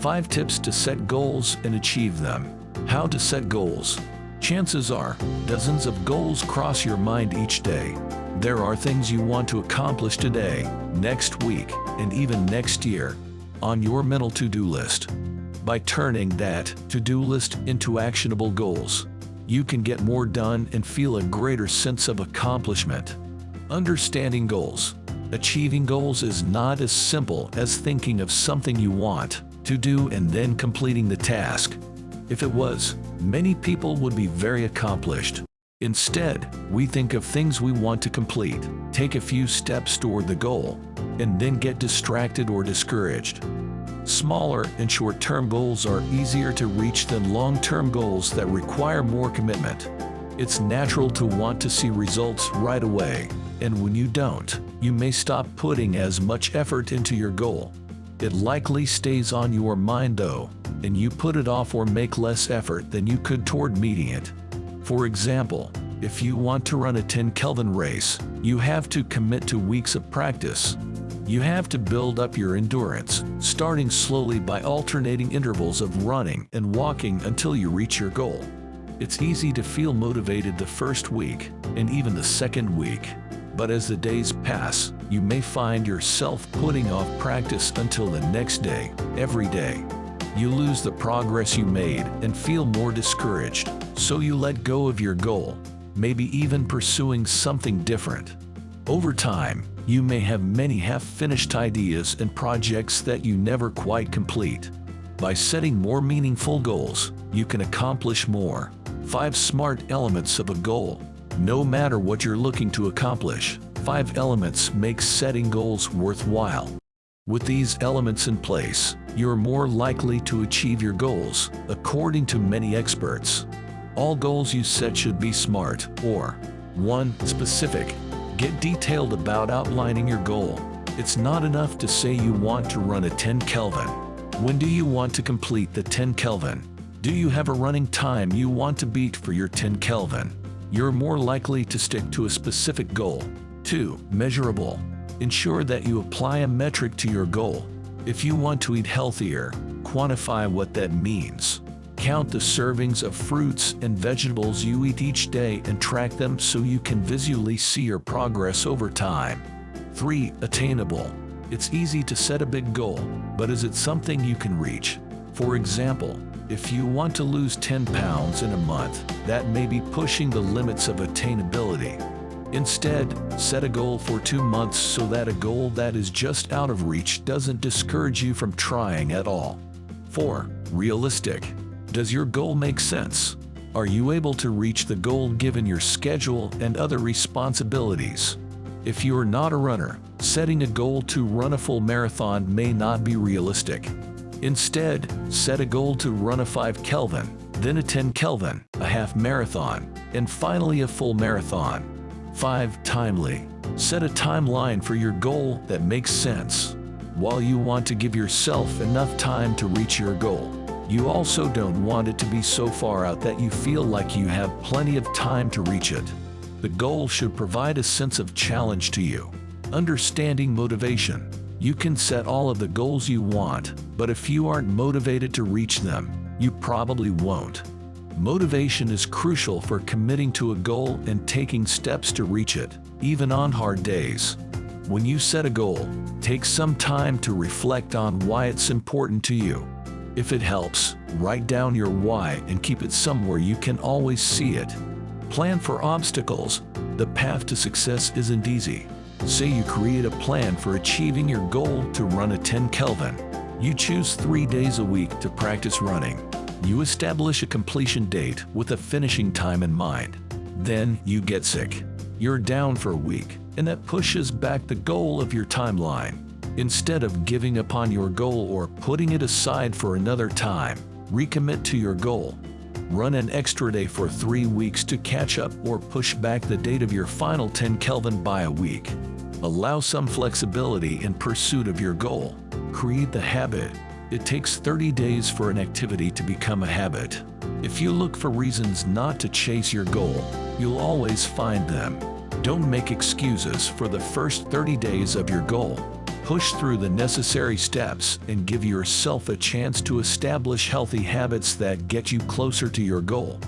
5 tips to set goals and achieve them. How to set goals. Chances are, dozens of goals cross your mind each day. There are things you want to accomplish today, next week, and even next year on your mental to-do list. By turning that to-do list into actionable goals, you can get more done and feel a greater sense of accomplishment. Understanding goals. Achieving goals is not as simple as thinking of something you want to do and then completing the task. If it was, many people would be very accomplished. Instead, we think of things we want to complete, take a few steps toward the goal, and then get distracted or discouraged. Smaller and short-term goals are easier to reach than long-term goals that require more commitment. It's natural to want to see results right away, and when you don't, you may stop putting as much effort into your goal. It likely stays on your mind though, and you put it off or make less effort than you could toward meeting it. For example, if you want to run a 10 Kelvin race, you have to commit to weeks of practice. You have to build up your endurance, starting slowly by alternating intervals of running and walking until you reach your goal. It's easy to feel motivated the first week and even the second week, but as the days pass, you may find yourself putting off practice until the next day, every day. You lose the progress you made and feel more discouraged, so you let go of your goal, maybe even pursuing something different. Over time, you may have many half-finished ideas and projects that you never quite complete. By setting more meaningful goals, you can accomplish more. 5 smart elements of a goal. No matter what you're looking to accomplish, 5 elements make setting goals worthwhile. With these elements in place, you're more likely to achieve your goals, according to many experts. All goals you set should be SMART, or 1. Specific. Get detailed about outlining your goal. It's not enough to say you want to run a 10 Kelvin. When do you want to complete the 10 Kelvin? Do you have a running time you want to beat for your 10 Kelvin? You're more likely to stick to a specific goal. 2. Measurable. Ensure that you apply a metric to your goal. If you want to eat healthier, quantify what that means. Count the servings of fruits and vegetables you eat each day and track them so you can visually see your progress over time. 3. Attainable. It's easy to set a big goal, but is it something you can reach? For example, if you want to lose 10 pounds in a month, that may be pushing the limits of attainability. Instead, set a goal for two months so that a goal that is just out of reach doesn't discourage you from trying at all. 4. Realistic. Does your goal make sense? Are you able to reach the goal given your schedule and other responsibilities? If you are not a runner, setting a goal to run a full marathon may not be realistic. Instead, set a goal to run a 5 Kelvin, then a 10 Kelvin, a half marathon, and finally a full marathon. 5. Timely. Set a timeline for your goal that makes sense. While you want to give yourself enough time to reach your goal, you also don't want it to be so far out that you feel like you have plenty of time to reach it. The goal should provide a sense of challenge to you. Understanding motivation. You can set all of the goals you want, but if you aren't motivated to reach them, you probably won't. Motivation is crucial for committing to a goal and taking steps to reach it, even on hard days. When you set a goal, take some time to reflect on why it's important to you. If it helps, write down your why and keep it somewhere you can always see it. Plan for obstacles. The path to success isn't easy. Say you create a plan for achieving your goal to run a 10 Kelvin. You choose three days a week to practice running. You establish a completion date with a finishing time in mind. Then you get sick. You're down for a week, and that pushes back the goal of your timeline. Instead of giving up on your goal or putting it aside for another time, recommit to your goal. Run an extra day for three weeks to catch up or push back the date of your final 10 Kelvin by a week. Allow some flexibility in pursuit of your goal. Create the habit it takes 30 days for an activity to become a habit. If you look for reasons not to chase your goal, you'll always find them. Don't make excuses for the first 30 days of your goal. Push through the necessary steps and give yourself a chance to establish healthy habits that get you closer to your goal.